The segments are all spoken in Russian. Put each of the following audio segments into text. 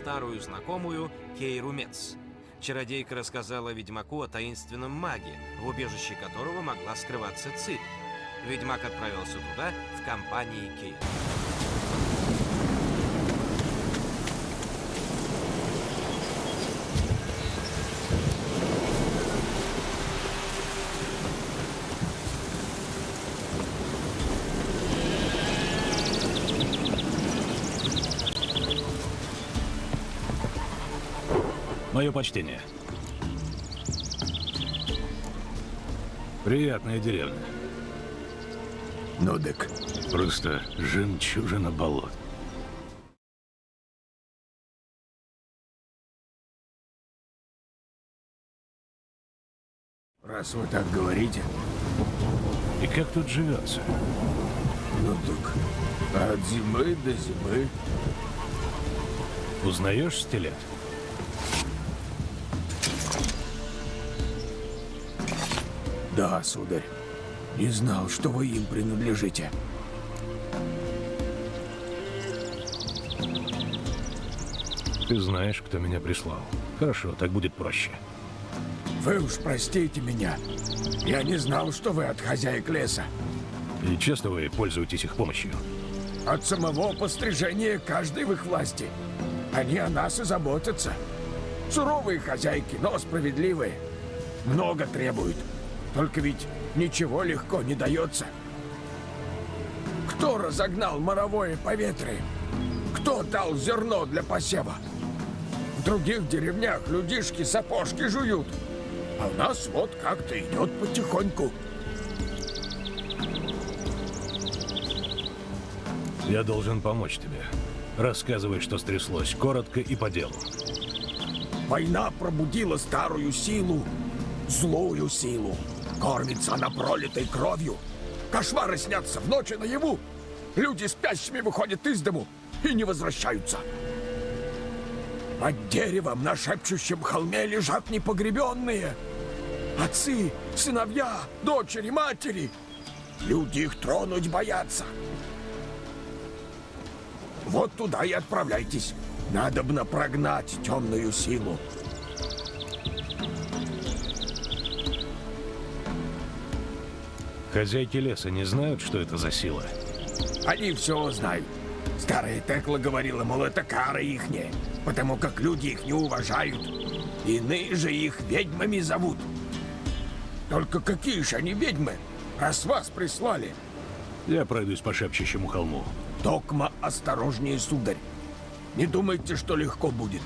старую знакомую Кейру Мец. Чародейка рассказала ведьмаку о таинственном маге, в убежище которого могла скрываться Цири. Ведьмак отправился туда в компании Кейра. Мое почтение. Приятная деревня. Ну так, Просто жемчужина болот. раз вы так говорите, И как тут живется? ну так, от зимы до зимы. Узнаешь стилет? Да, сударь. Не знал, что вы им принадлежите. Ты знаешь, кто меня прислал. Хорошо, так будет проще. Вы уж простите меня. Я не знал, что вы от хозяек леса. И часто вы пользуетесь их помощью? От самого пострижения каждый в их власти. Они о нас и заботятся. Суровые хозяйки, но справедливые. Много требуют. Только ведь ничего легко не дается. Кто разогнал моровое поветрие? Кто дал зерно для посева? В других деревнях людишки сапожки жуют. А у нас вот как-то идет потихоньку. Я должен помочь тебе. Рассказывай, что стряслось, коротко и по делу. Война пробудила старую силу, злую силу. Кормится она пролитой кровью. Кошмары снятся в ночи наяву. Люди спящими выходят из дому и не возвращаются. Под деревом на шепчущем холме лежат непогребенные. Отцы, сыновья, дочери, матери. Люди их тронуть боятся. Вот туда и отправляйтесь. Надобно прогнать темную силу. Хозяйки леса не знают, что это за сила? Они все знают. Старая Текла говорила, мол, это кара ихняя, потому как люди их не уважают. Иные же их ведьмами зовут. Только какие же они ведьмы, раз вас прислали? Я пройдусь по шепчущему холму. Токма осторожнее, сударь. Не думайте, что легко будет.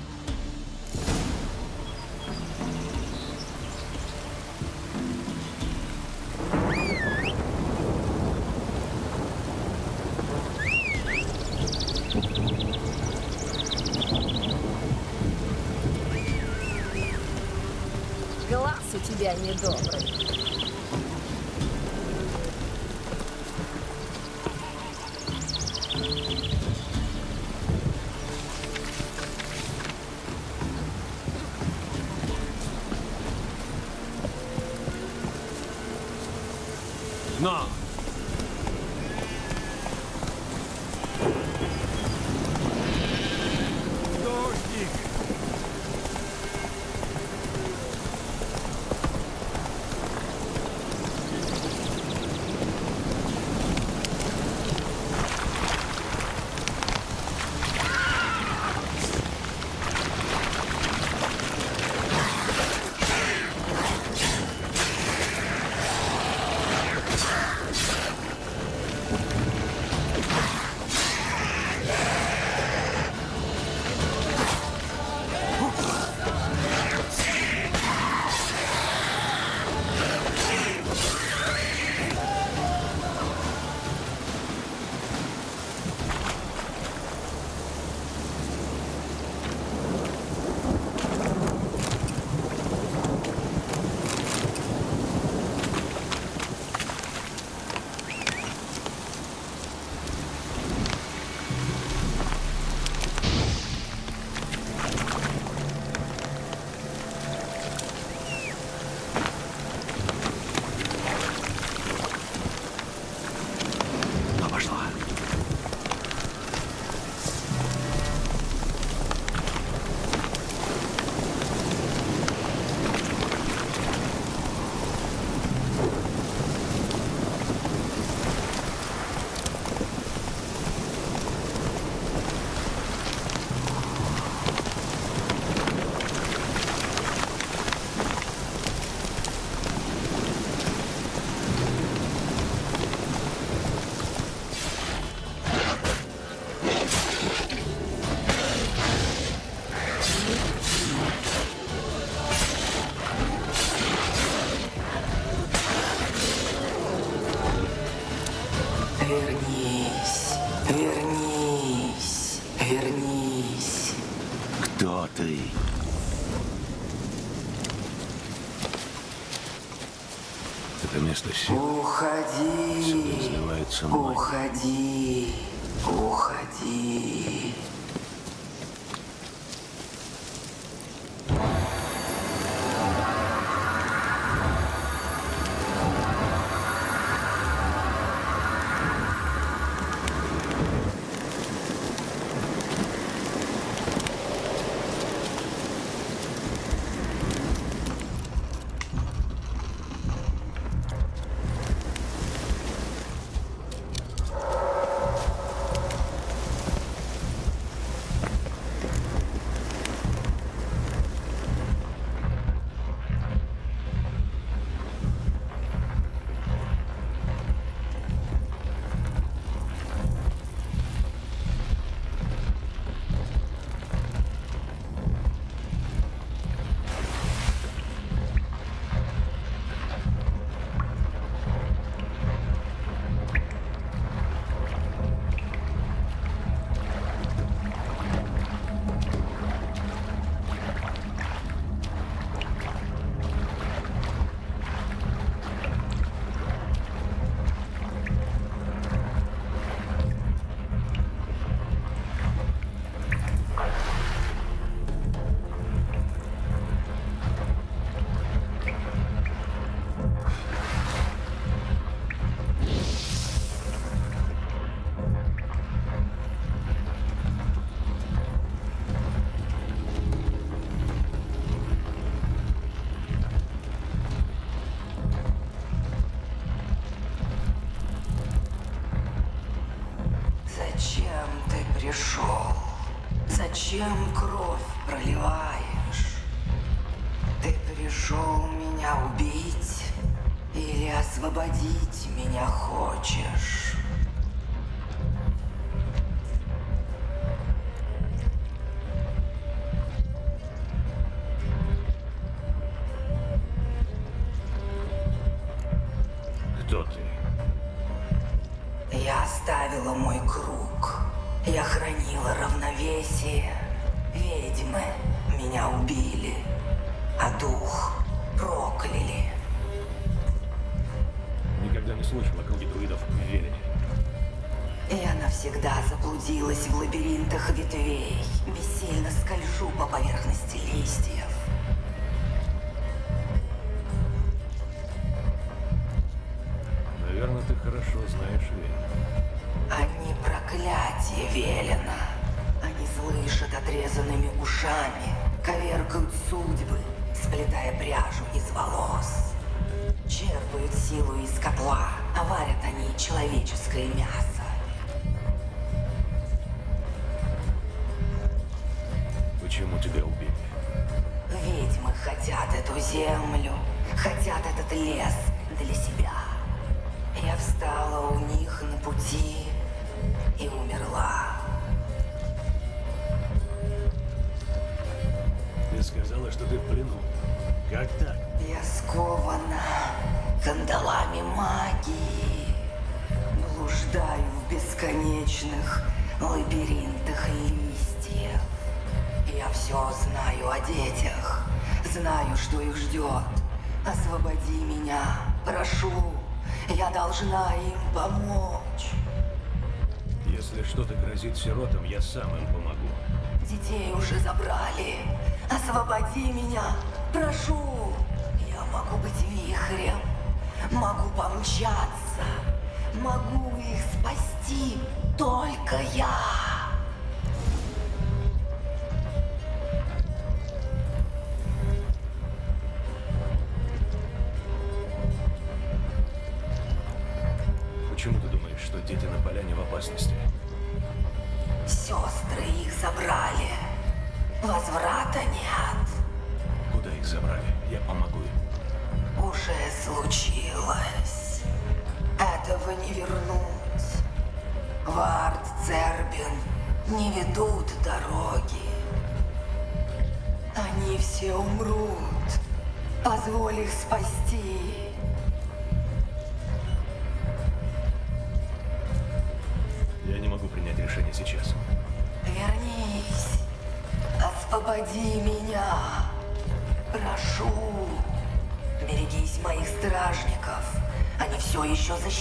должна им помочь. Если что-то грозит сиротам, я сам им помогу. Детей уже забрали. Освободи меня, прошу. Я могу быть вихрем, могу помчать.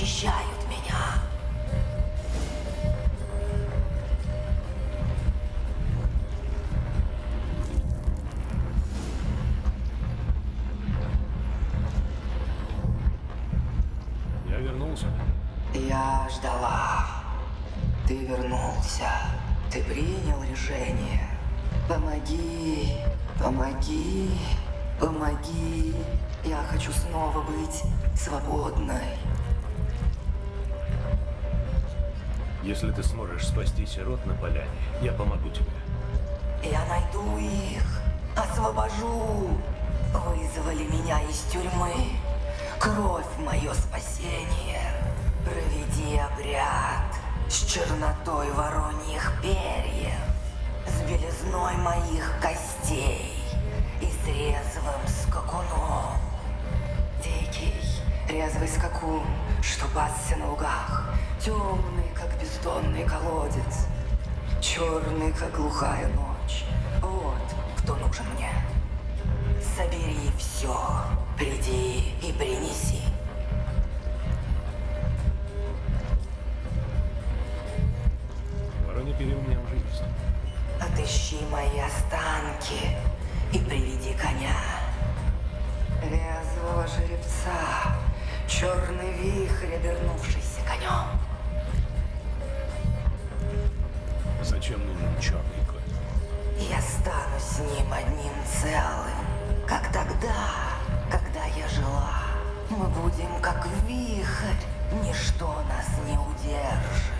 Еще Если ты сможешь спасти сирот на поляне, я помогу тебе. Я найду их, освобожу. Вызвали меня из тюрьмы. Кровь мое спасение. Проведи обряд с чернотой вороньих перьев, с белизной моих костей резвый скакун, что пасся на лугах, темный, как бездонный колодец, черный, как глухая ночь. Вот кто нужен мне. Собери все, приди и принеси. Воронье перья у меня уже есть. Отыщи мои останки и приведи коня. Резвого жеребца, черный вихрь, обернувшийся конем. Зачем нужен черный конь? Я стану с ним одним целым, как тогда, когда я жила. Мы будем как вихрь, ничто нас не удержит.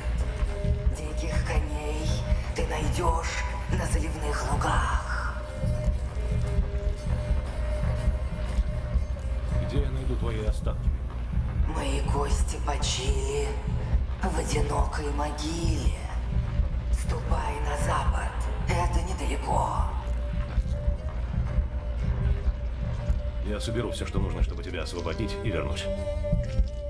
Диких коней ты найдешь на заливных лугах. Где я найду твои останки? Мои кости почили в одинокой могиле. Ступай на запад, это недалеко. Я соберу все, что нужно, чтобы тебя освободить, и вернусь.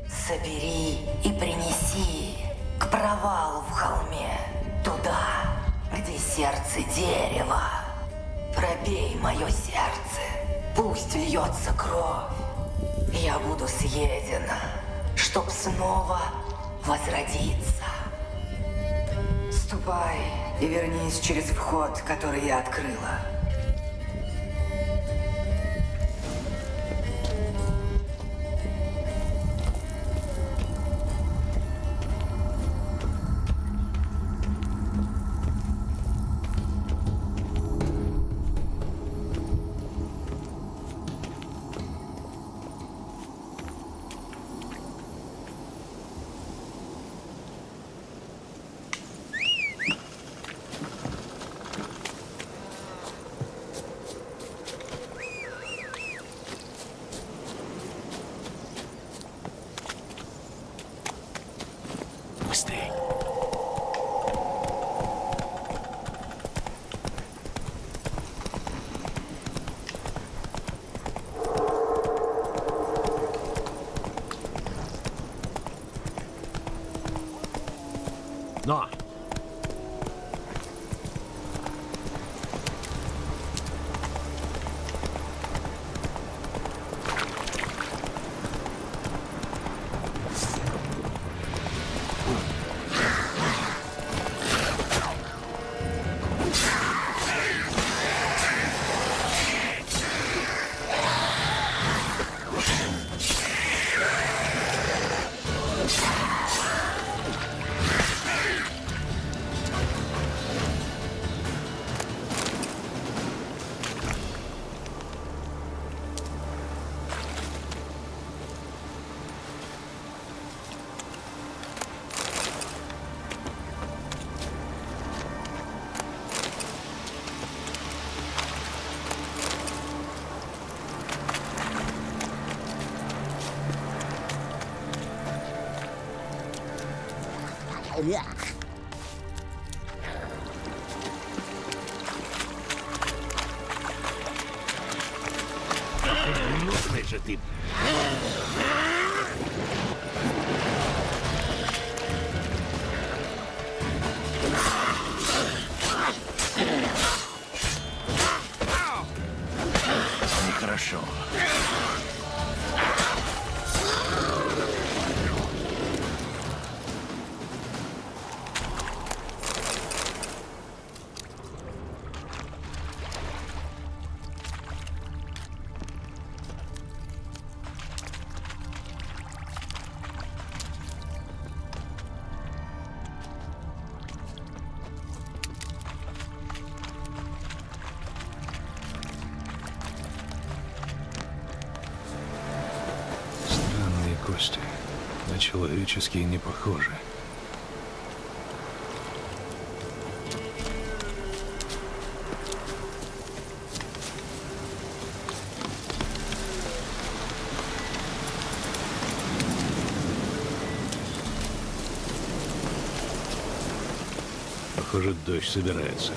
Собери и принеси к провалу в холме, туда, где сердце дерева. Пробей мое сердце, пусть льется кровь. Я буду съедена, чтоб снова возродиться. Ступай и вернись через вход, который я открыла. Человеческие не похожи. Похоже, дождь собирается.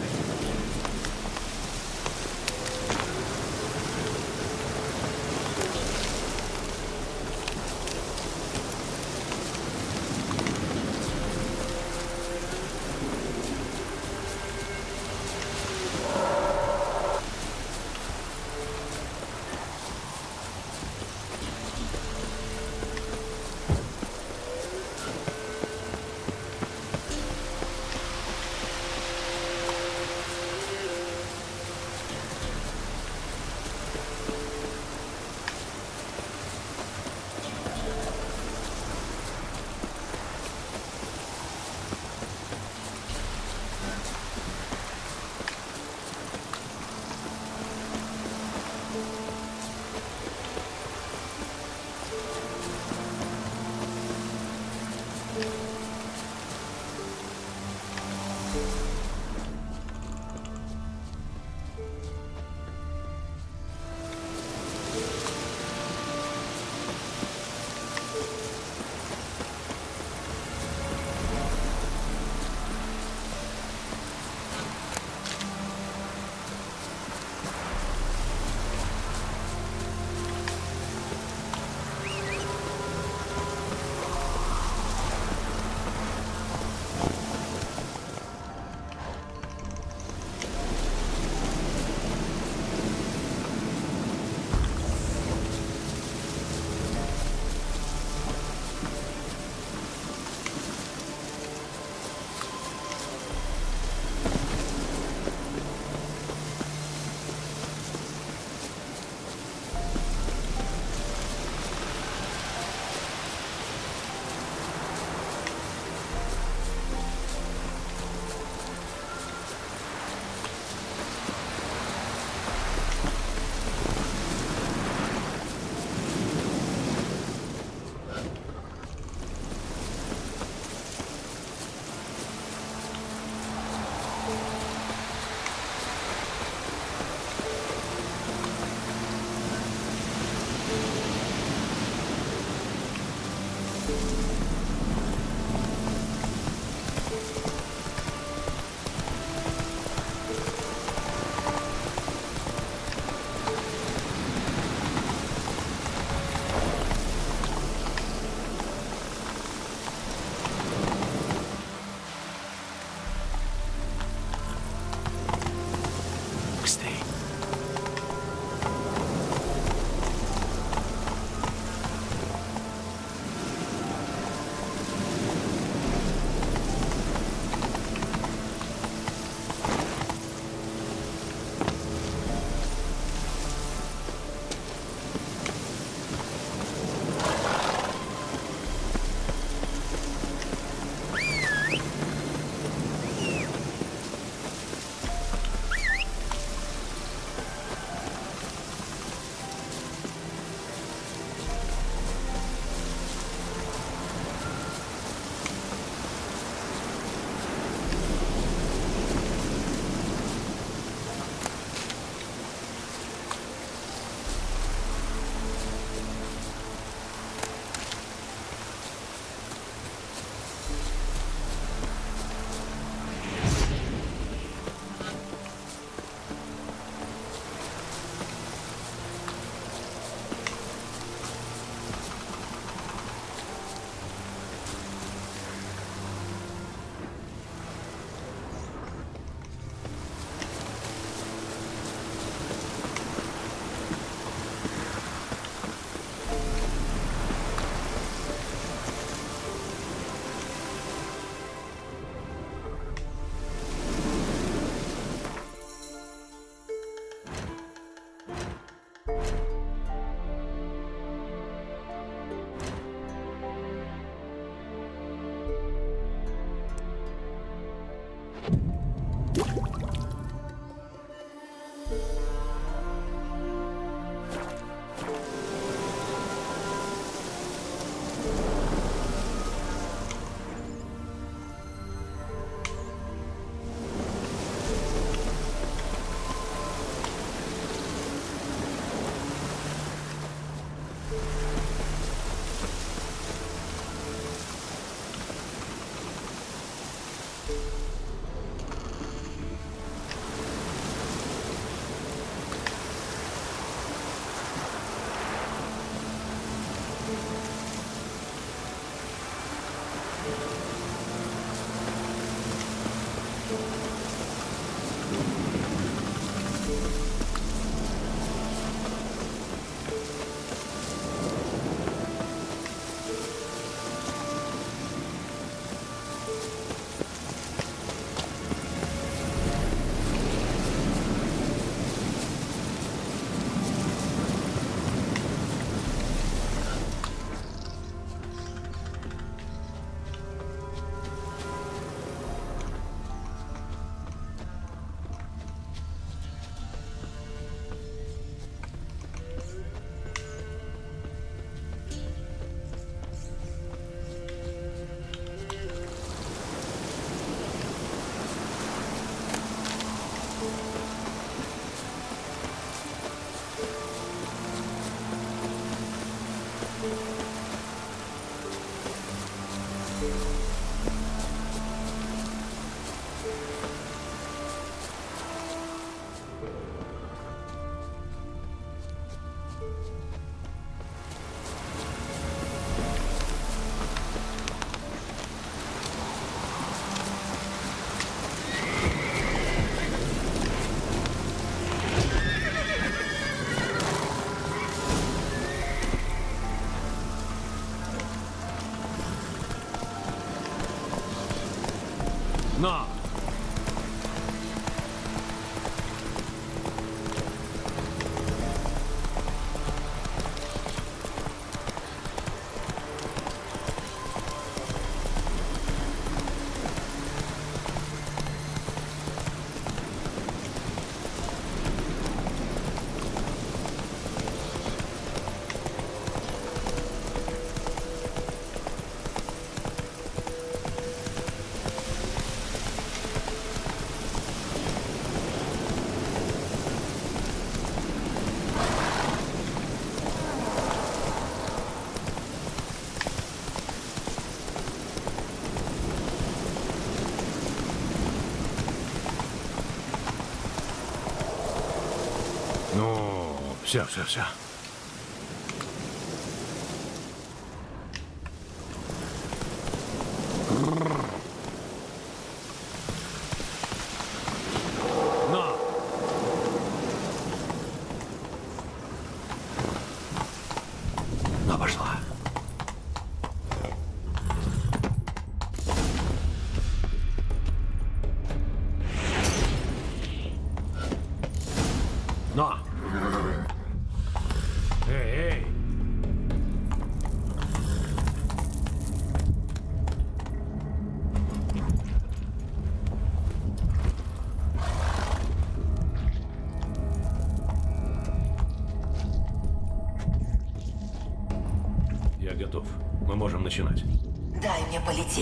Ну, все, все, все. Но!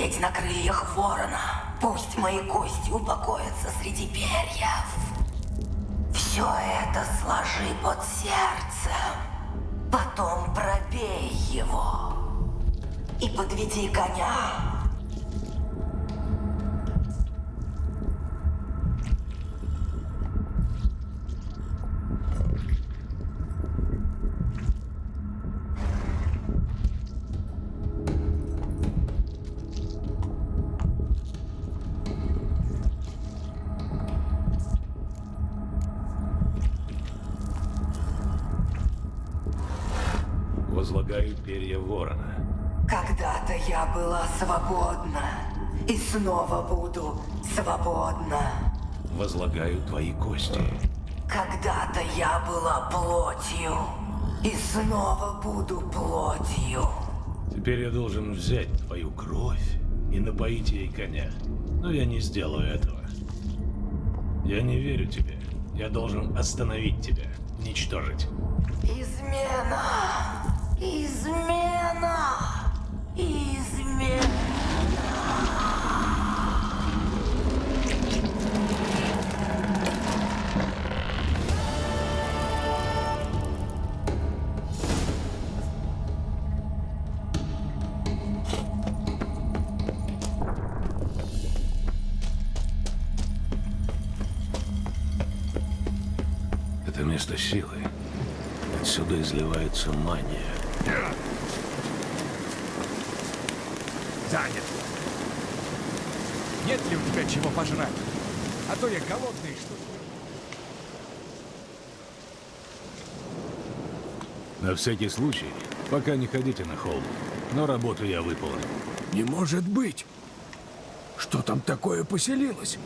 Мне полететь на крыльях ворона. Пусть мои кости упокоятся среди перьев. Возлагаю перья ворона. Когда-то я была свободна. И снова буду свободна. Возлагаю твои кости. Когда-то я была плотью. И снова буду плотью. Теперь я должен взять твою кровь и напоить ей коня. Но я не сделаю этого. Я не верю тебе. Я должен остановить тебя, уничтожить. Измена! Измена! Измена! Это место силы. Отсюда изливается мания. Занят. Нет ли у тебя чего пожрать? А то я голодный, что ли. На всякий случай, пока не ходите на холм. Но работу я выполнил. Не может быть! Что там такое поселилось?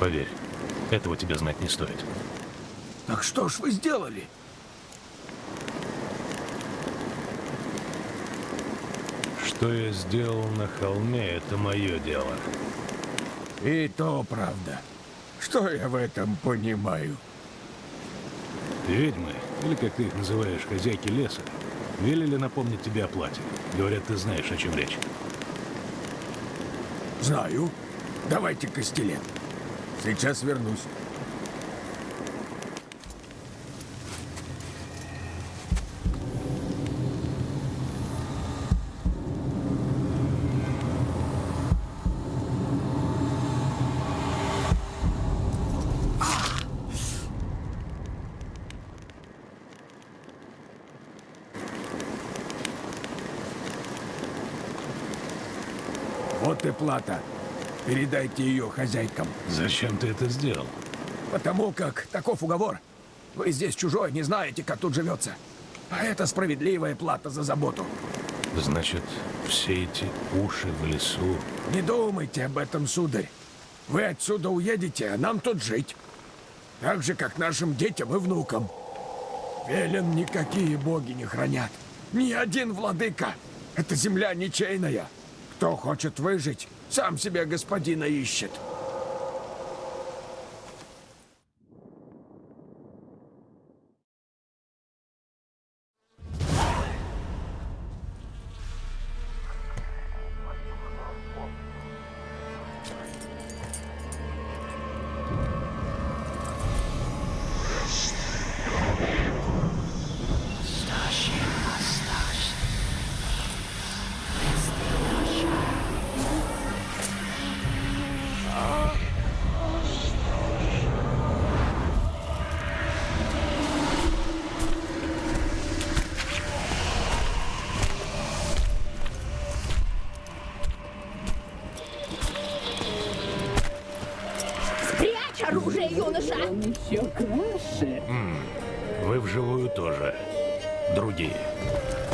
Поверь, этого тебе знать не стоит. Так что ж вы сделали? Что я сделал на холме, это мое дело. И то правда. Что я в этом понимаю? Ведьмы, или как ты их называешь, хозяйки леса, велели напомнить тебе о плате. Говорят, ты знаешь, о чем речь. Знаю. Давайте костелет. Сейчас вернусь. Вот и плата. Передайте ее хозяйкам. Зачем ты это сделал? Потому как таков уговор. Вы здесь чужой, не знаете, как тут живется. А это справедливая плата за заботу. Значит, все эти уши в лесу... Не думайте об этом, сударь. Вы отсюда уедете, а нам тут жить. Так же, как нашим детям и внукам. Велен никакие боги не хранят. Ни один владыка. Эта земля ничейная. Кто хочет выжить, сам себе господина ищет.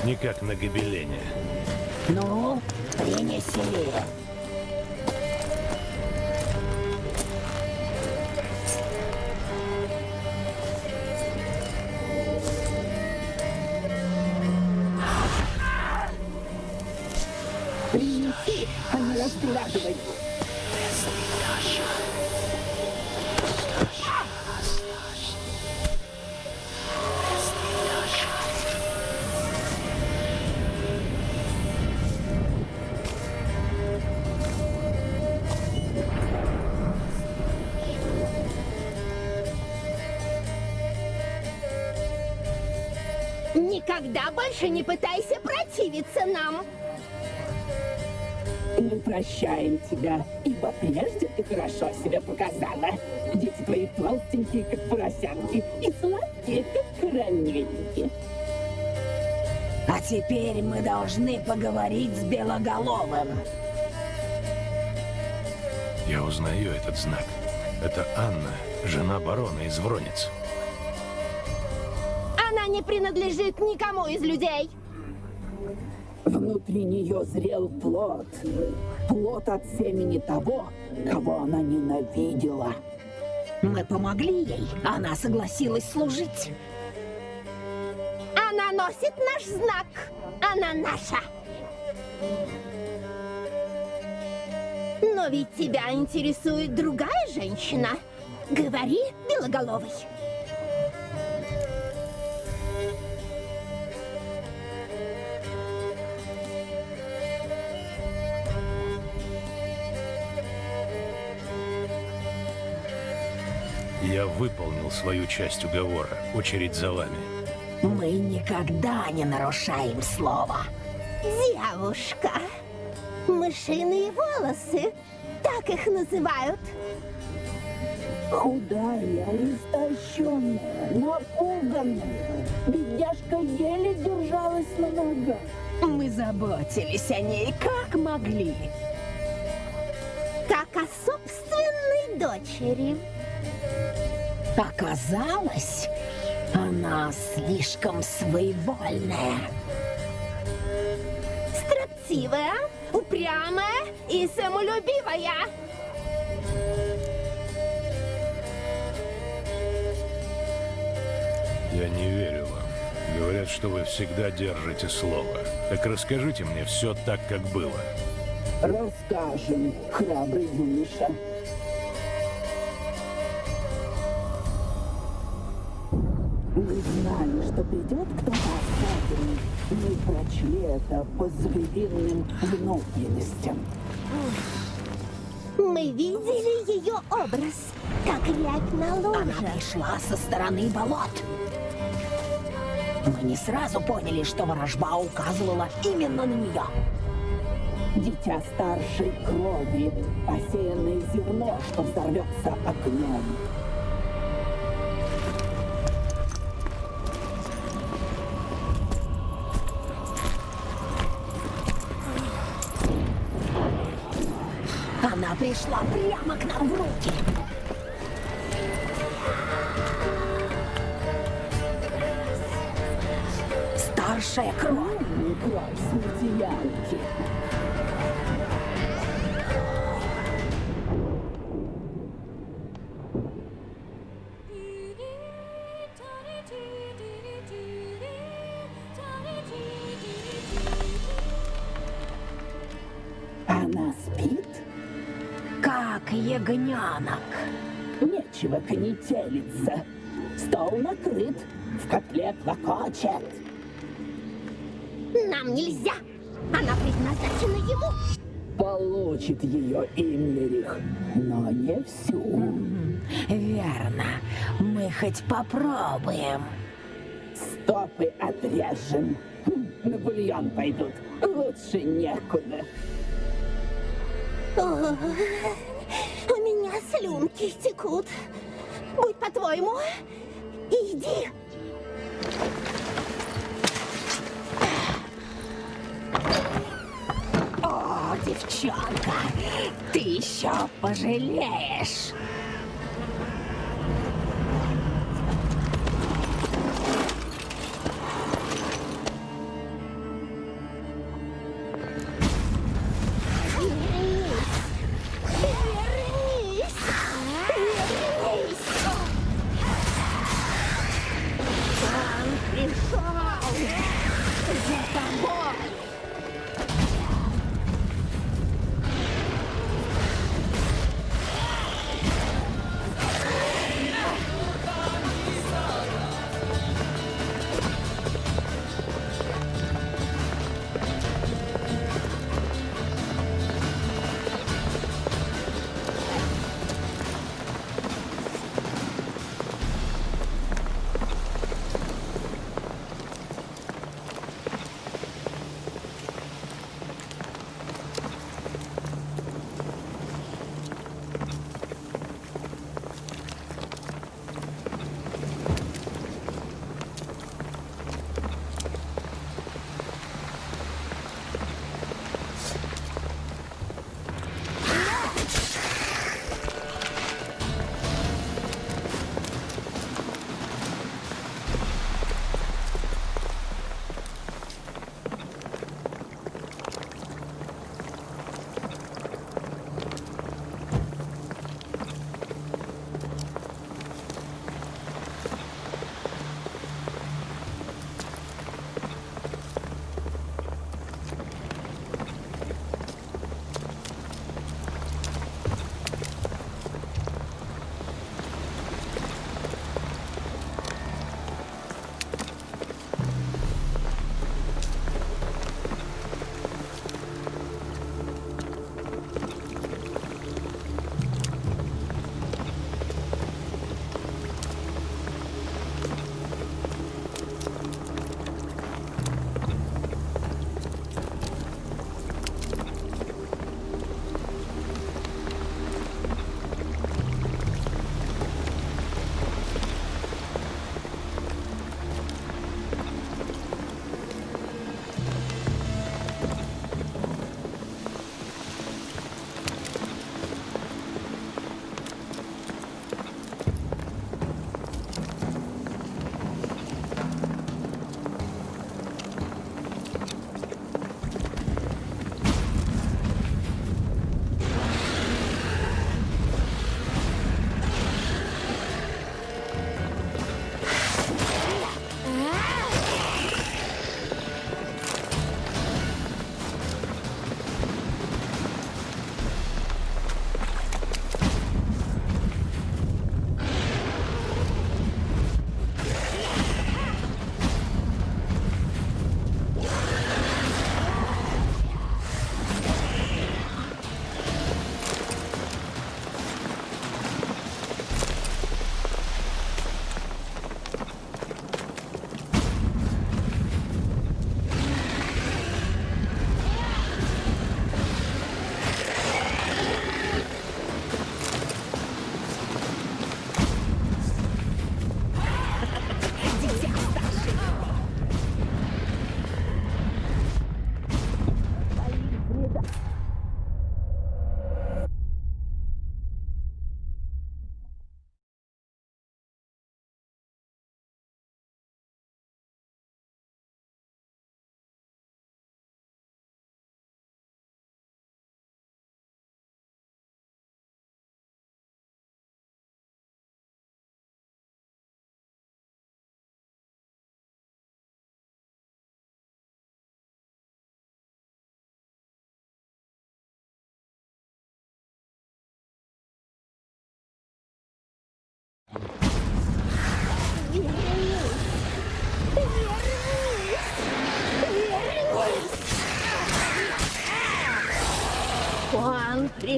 Не как на гобелене. Ну, принеси. Принеси, а не раскладывай. Никогда больше не пытайся противиться нам. Мы прощаем тебя, ибо прежде ты хорошо себя показала. Дети твои толстенькие, как поросятки, и сладкие, как карамельки. А теперь мы должны поговорить с Белоголовым. Я узнаю этот знак. Это Анна, жена барона из Вронец. Не принадлежит никому из людей. Внутри нее зрел плод. Плод от семени того, кого она ненавидела. Мы помогли ей, она согласилась служить. Она носит наш знак. Она наша. Но ведь тебя интересует другая женщина. Говори, Белоголовый. Я выполнил свою часть уговора. Очередь за вами. Мы никогда не нарушаем слова. Девушка. Мышиные волосы. Так их называют. Худая, истощенная, напуганная. Бедняжка еле держалась на ногах. Мы заботились о ней как могли. Как о собственной дочери. Оказалось, она слишком своевольная. Строптивая, упрямая и самолюбивая. Я не верю вам. Говорят, что вы всегда держите слово. Так расскажите мне все так, как было. Расскажем, храбрый юноша. Прочли это по звериным внутренностям. Мы видели ее образ, как рябь на Она луже. пришла со стороны болот. Мы не сразу поняли, что ворожба указывала именно на нее. Дитя старшей крови, посеянное зерно, что взорвется огнем. Пришла прямо к нам в руки. Хорошая кровь. М, Кровь смертиянки. Как ягненок. Нечего конетелиться. Стол накрыт, в котле клокочет. Нам нельзя. Она предназначена ему. Получит ее Иммерих, но не всю. Верно. Мы хоть попробуем. Стопы отрежем. Хм, На бульон пойдут. Лучше некуда. Меня слюнки текут. Будь по-твоему, иди. О, девчонка, ты еще пожалеешь.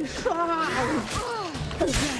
Пришел за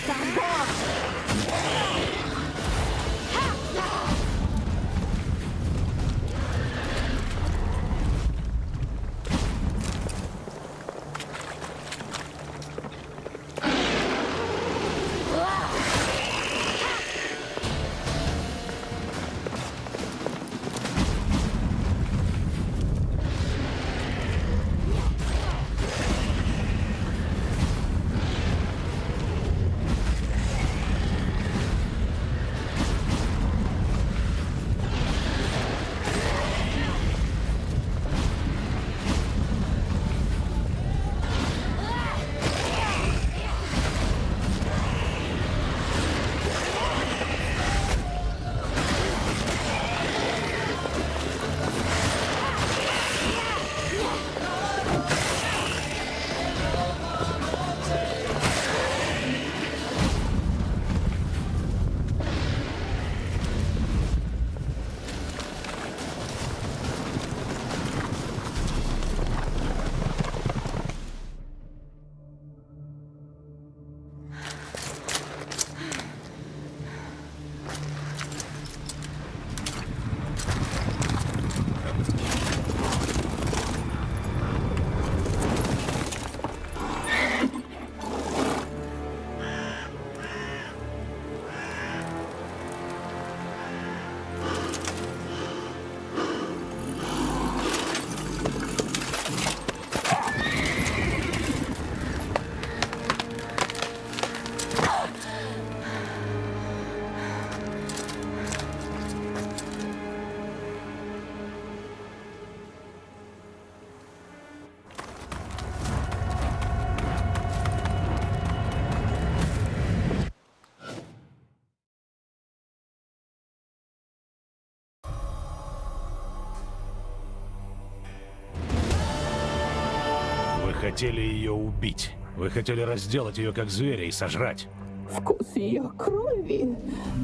хотели ее убить. Вы хотели разделать ее как зверя и сожрать. Вкус ее крови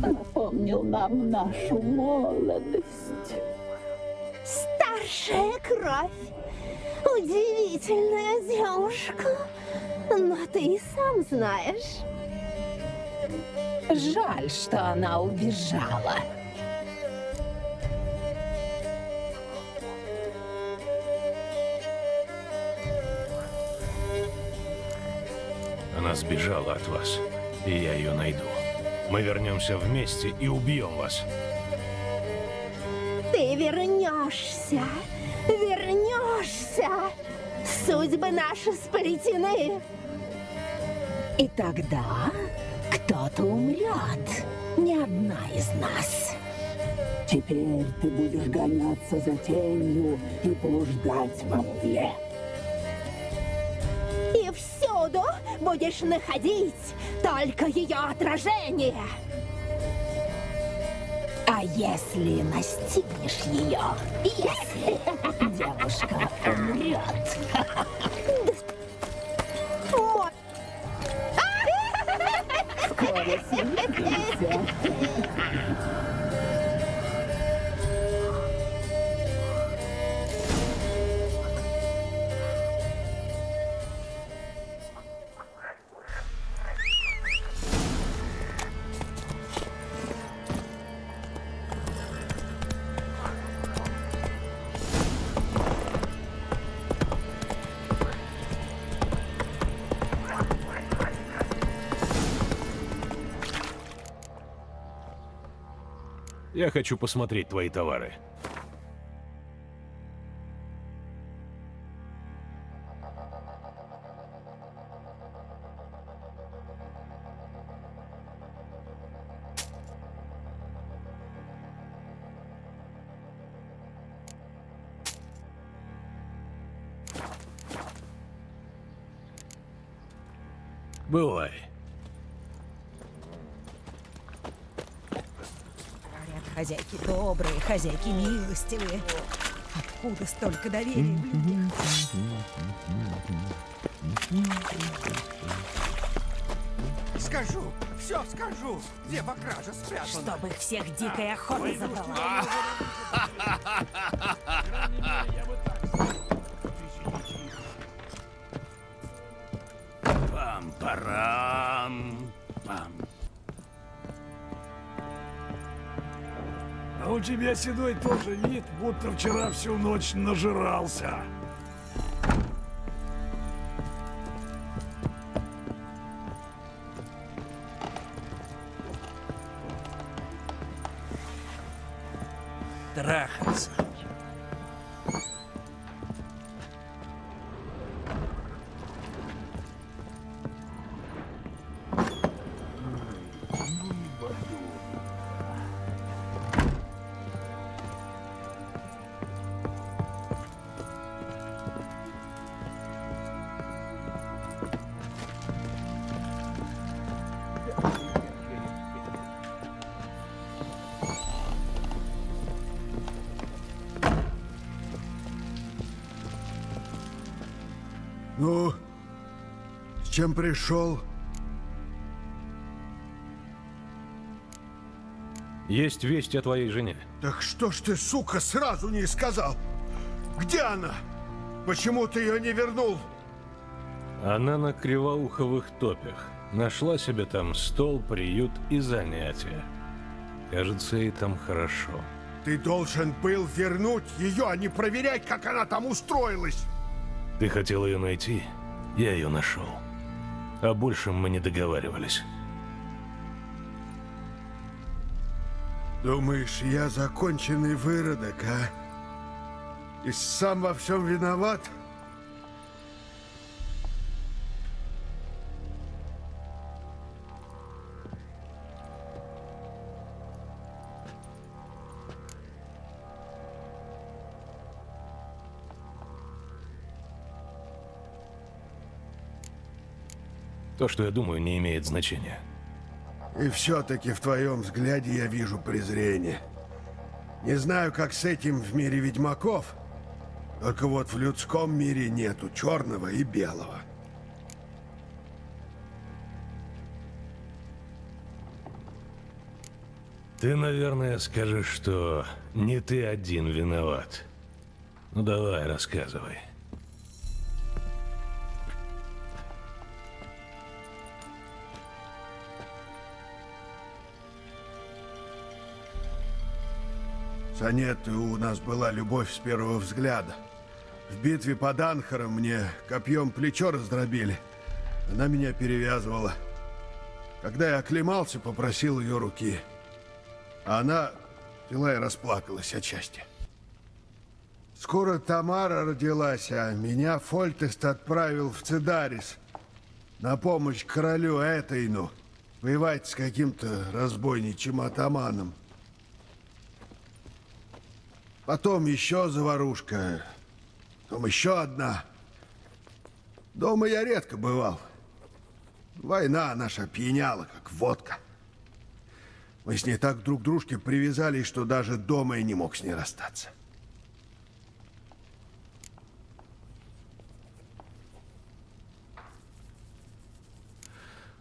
напомнил нам нашу молодость. Старшая кровь. Удивительная девушка. Но ты и сам знаешь. Жаль, что она убежала. Она сбежала от вас, и я ее найду. Мы вернемся вместе и убьем вас. Ты вернешься. Вернешься. Судьбы наши сплетены. И тогда кто-то умрет. Не одна из нас. Теперь ты будешь гоняться за тенью и блуждать во мгле. Будешь находить только ее отражение. А если настигнешь ее, если девушка умрет, Мо- хочу посмотреть твои товары. Бывай. Говорят, хозяйки добрые, хозяйки милостивые. Откуда столько доверия в людях? Скажу, все скажу, где по краже спрятана. Чтобы их всех дикая охота забрала. тебя, Седой, тоже вид, будто вчера всю ночь нажирался. Трахаться. С чем пришел? Есть весть о твоей жене. Так что ж ты, сука, сразу не сказал? Где она? Почему ты ее не вернул? Она на кривоуховых топях. Нашла себе там стол, приют и занятия. Кажется, ей там хорошо. Ты должен был вернуть ее, а не проверять, как она там устроилась. Ты хотел ее найти? Я ее нашел. О большем мы не договаривались. Думаешь, я законченный выродок, а? И сам во всем виноват? То, что я думаю, не имеет значения. И все-таки в твоем взгляде я вижу презрение. Не знаю, как с этим в мире ведьмаков, только вот в людском мире нету черного и белого. Ты, наверное, скажешь, что не ты один виноват. Ну давай, рассказывай. С Анеттой у нас была любовь с первого взгляда. В битве под Анхаром мне копьем плечо раздробили. Она меня перевязывала. Когда я оклемался, попросил ее руки. А она взяла и расплакалась отчасти. Скоро Тамара родилась, а меня Фольтест отправил в Цидарис на помощь королю Этейну воевать с каким-то разбойничьим атаманом. Потом еще заварушка, потом еще одна. Дома я редко бывал. Война наша пьяняла, как водка. Мы с ней так друг к дружке привязались, что даже дома я не мог с ней расстаться.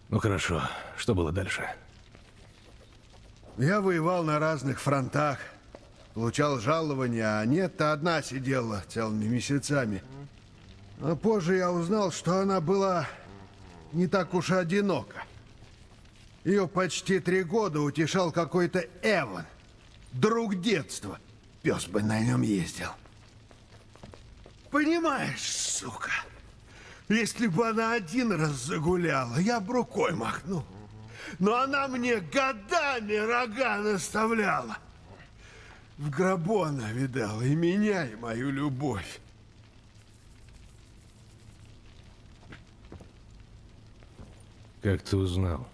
Ну хорошо, что было дальше? Я воевал на разных фронтах, получал жалования, а нет-то одна сидела целыми месяцами. А позже я узнал, что она была не так уж и одинока. Ее почти три года утешал какой-то Эван, друг детства. Пес бы на нем ездил. Понимаешь, сука, если бы она один раз загуляла, я бы рукой махнул. Но она мне годами рога наставляла. В гробу она видала и меня, и мою любовь. Как ты узнал?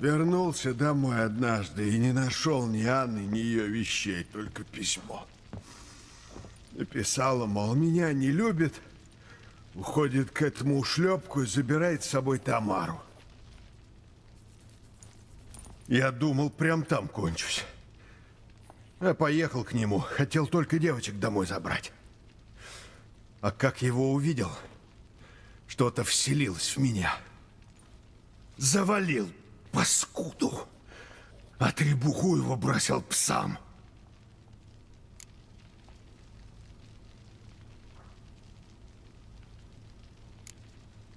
Вернулся домой однажды и не нашел ни Анны, ни ее вещей, только письмо. Написала, мол, меня не любит, уходит к этому ушлепку и забирает с собой Тамару. Я думал, прям там кончусь. Я поехал к нему, хотел только девочек домой забрать. А как его увидел, что-то вселилось в меня. Завалил паскуду. А требуху его бросил псам.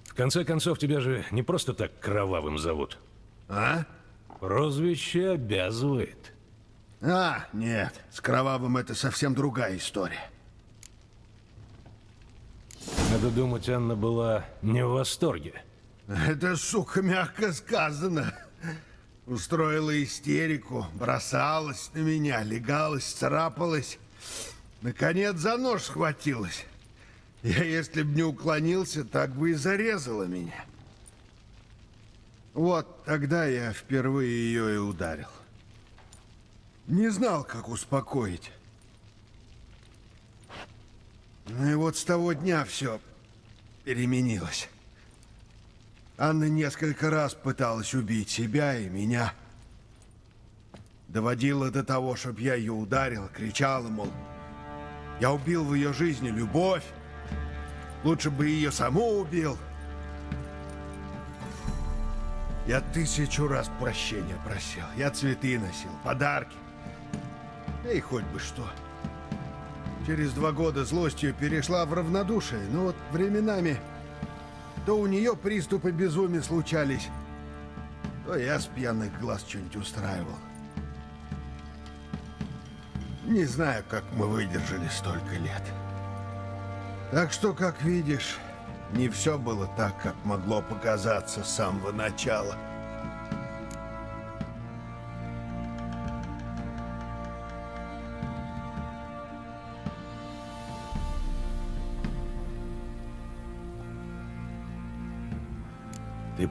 В конце концов, тебя же не просто так кровавым зовут. А? Прозвище обязывает. А, нет, с кровавым это совсем другая история. Надо думать, Анна была не в восторге. Это, сука, мягко сказано. Устроила истерику, бросалась на меня, легалась, царапалась. Наконец за нож схватилась. Я, если б не уклонился, так бы и зарезала меня. Вот тогда я впервые ее и ударил. Не знал, как успокоить. Ну и вот с того дня все переменилось. Анна несколько раз пыталась убить себя и меня. Доводила до того, чтобы я ее ударил, кричала, мол, я убил в ее жизни любовь, лучше бы ее саму убил. Я тысячу раз прощения просил, я цветы носил, подарки. Да и хоть бы что. Через два года злостью перешла в равнодушие, но вот временами то у нее приступы безумия случались, то я с пьяных глаз что-нибудь устраивал. Не знаю, как мы выдержали столько лет. Так что, как видишь, не все было так, как могло показаться с самого начала.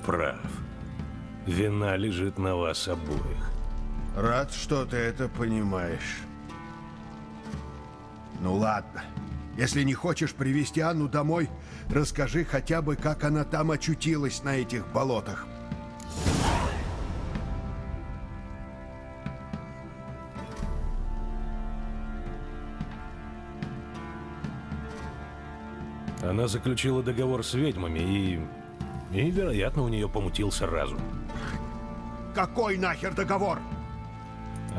Прав. Вина лежит на вас обоих. Рад, что ты это понимаешь. Ну ладно. Если не хочешь привести Анну домой, расскажи хотя бы, как она там очутилась на этих болотах. Она заключила договор с ведьмами и... И, вероятно, у нее помутился разум. Какой нахер договор?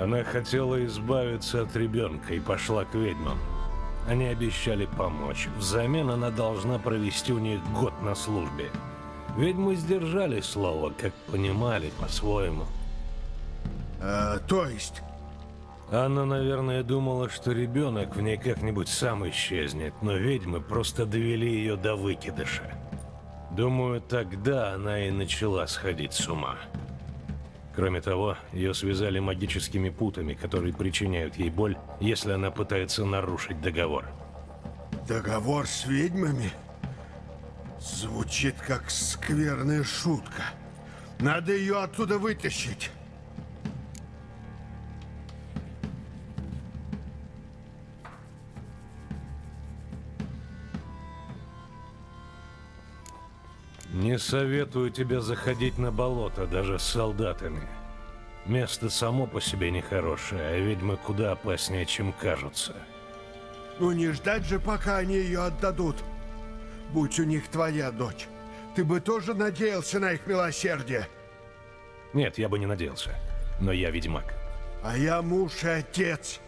Она хотела избавиться от ребенка и пошла к ведьмам. Они обещали помочь. Взамен она должна провести у них год на службе. Ведьмы сдержали слово, как понимали по-своему. А, то есть? Анна, наверное, думала, что ребенок в ней как-нибудь сам исчезнет, но ведьмы просто довели ее до выкидыша. Думаю, тогда она и начала сходить с ума. Кроме того, ее связали магическими путами, которые причиняют ей боль, если она пытается нарушить договор. Договор с ведьмами? Звучит как скверная шутка. Надо ее оттуда вытащить. Не советую тебе заходить на болото, даже с солдатами. Место само по себе нехорошее, а ведьмы куда опаснее, чем кажутся. Ну не ждать же, пока они ее отдадут. Будь у них твоя дочь. Ты бы тоже надеялся на их милосердие? Нет, я бы не надеялся. Но я ведьмак. А я муж и отец,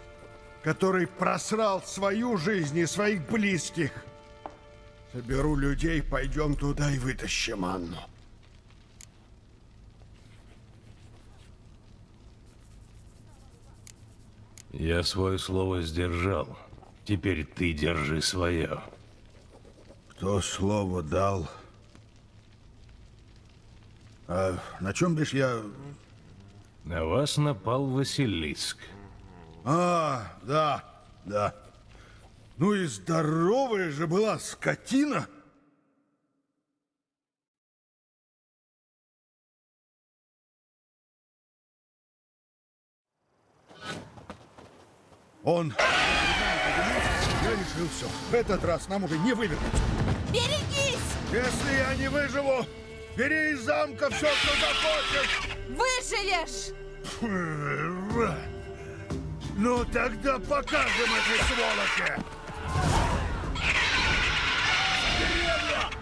который просрал свою жизнь и своих близких. Соберу людей, пойдем туда и вытащим Анну. Я свое слово сдержал. Теперь ты держи свое. Кто слово дал? А на чем бишь я... На вас напал Василиск. А, да, да. Ну и здоровая же была скотина. Он... Я решил все. В этот раз нам уже не вывернуться. Берегись! Если я не выживу, бери из замка все, что захочешь. Выживешь! Ну тогда покажем этой сволочи!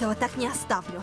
этого так не оставлю.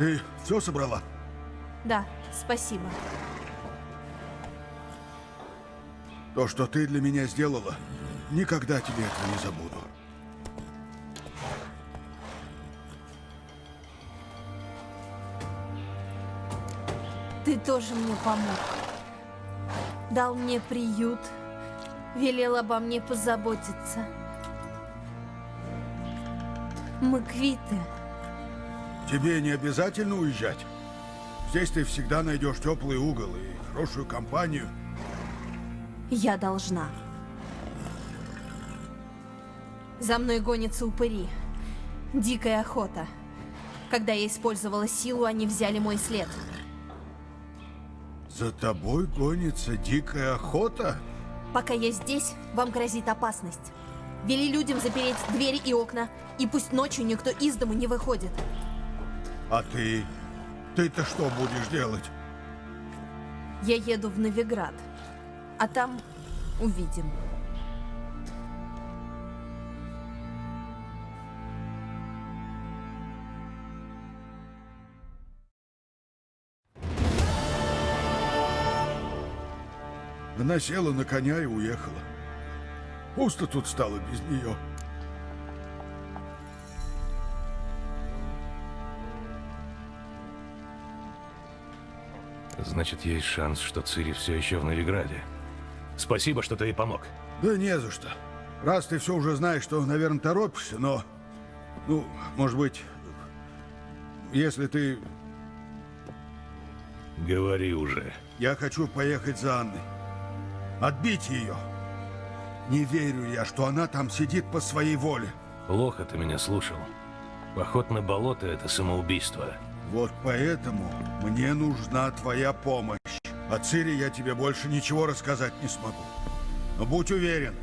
Ты все собрала? Да, спасибо. То, что ты для меня сделала, никогда тебе этого не забуду. Ты тоже мне помог. Дал мне приют, велел обо мне позаботиться. Мы квиты. Тебе не обязательно уезжать. Здесь ты всегда найдешь теплый угол и хорошую компанию. Я должна. За мной гонятся упыри. Дикая охота. Когда я использовала силу, они взяли мой след. За тобой гонится дикая охота? Пока я здесь, вам грозит опасность. Вели людям запереть двери и окна, и пусть ночью никто из дому не выходит. А ты? Ты-то что будешь делать? Я еду в Новиград, а там увидим. Она села на коня и уехала. Пусто тут стало без нее. Значит, есть шанс, что Цири все еще в Новиграде. Спасибо, что ты ей помог. Да не за что. Раз ты все уже знаешь, то, наверное, торопишься, но... Ну, может быть, если ты... Говори уже. Я хочу поехать за Анной. Отбить ее. Не верю я, что она там сидит по своей воле. Плохо ты меня слушал. Поход на болото — это самоубийство. Вот поэтому мне нужна твоя помощь. О Цири я тебе больше ничего рассказать не смогу. Но будь уверен,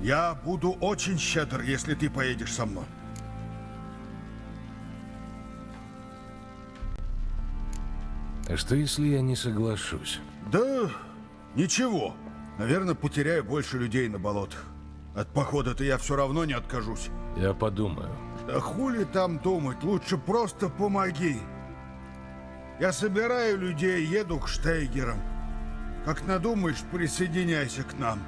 я буду очень щедр, если ты поедешь со мной. А что, если я не соглашусь? Да, ничего. Наверное, потеряю больше людей на болотах. От похода-то я все равно не откажусь. Я подумаю. Да хули там думать, лучше просто помоги. Я собираю людей, еду к Штейгерам. Как надумаешь, присоединяйся к нам.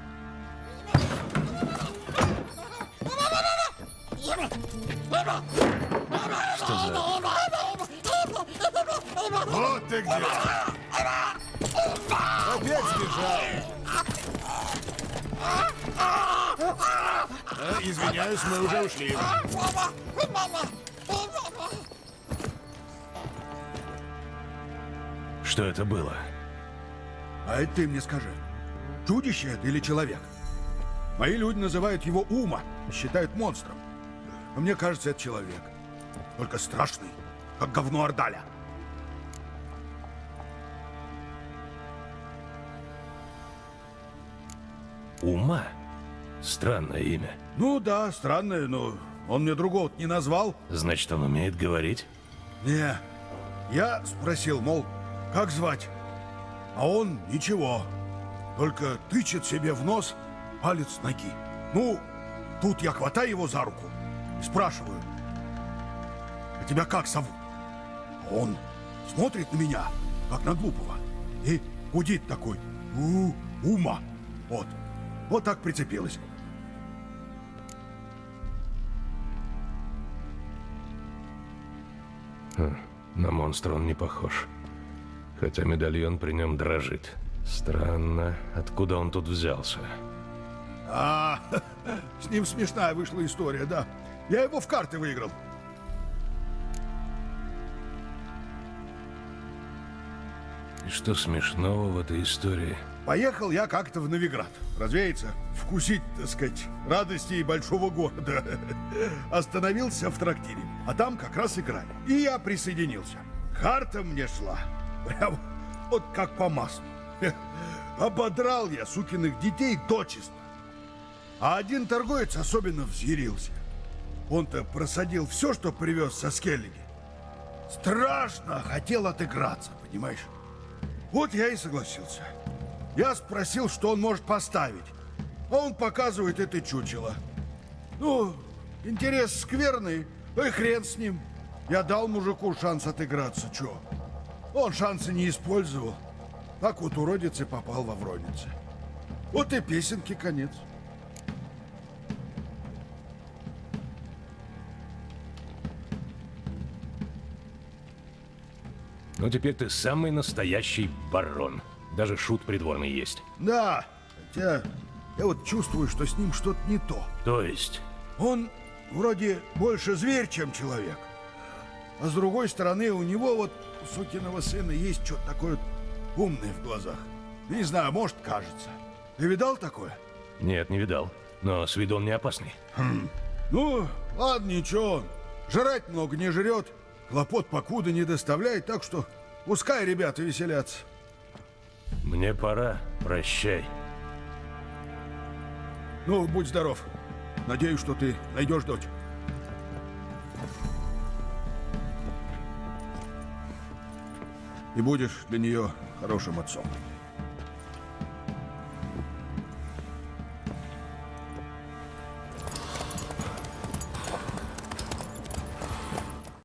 Что за... Вот ты где! Опять сбежал. А, извиняюсь, мы уже ушли. Что это было? А это ты мне скажи. Чудище это или человек? Мои люди называют его Ума, считают монстром. Но мне кажется, это человек. Только страшный, как говно Ордаля. Ума? Странное имя. Ну да, странное, но он мне другого не назвал. Значит, он умеет говорить? Не. Я спросил, мол, как звать? А он ничего. Только тычет себе в нос палец ноги. Ну, тут я хватаю его за руку и спрашиваю. А тебя как зовут? А он смотрит на меня, как на глупого, и гудит такой. У, ума. Вот. Вот так прицепилась. Хм, на монстра он не похож. Хотя медальон при нем дрожит. Странно, откуда он тут взялся? А, с ним смешная вышла история, да. Я его в карты выиграл. И что смешного в этой истории? Поехал я как-то в Новиград. Развеяться, вкусить, так сказать, радости большого города. Остановился в трактире, а там как раз играли. И я присоединился. Карта мне шла. Прям вот как по маслу. Ободрал я сукиных детей дочисто. А один торговец особенно взъярился. Он-то просадил все, что привез со Скеллиги. Страшно хотел отыграться, понимаешь? Вот я и согласился. Я спросил, что он может поставить. А он показывает это чучело. Ну, интерес скверный, и хрен с ним. Я дал мужику шанс отыграться, чё? Он шансы не использовал. Так вот уродец и попал во вронице. Вот и песенки конец. Ну, теперь ты самый настоящий барон. Даже шут придворный есть. Да, хотя я вот чувствую, что с ним что-то не то. То есть? Он вроде больше зверь, чем человек. А с другой стороны, у него вот, у сукиного сына, есть что-то такое умное в глазах. Не знаю, может, кажется. Ты видал такое? Нет, не видал. Но с виду он не опасный. Хм. Ну, ладно, ничего. Жрать много не жрет, хлопот покуда не доставляет, так что пускай ребята веселятся. Мне пора. Прощай. Ну, будь здоров. Надеюсь, что ты найдешь дочь. И будешь для нее хорошим отцом.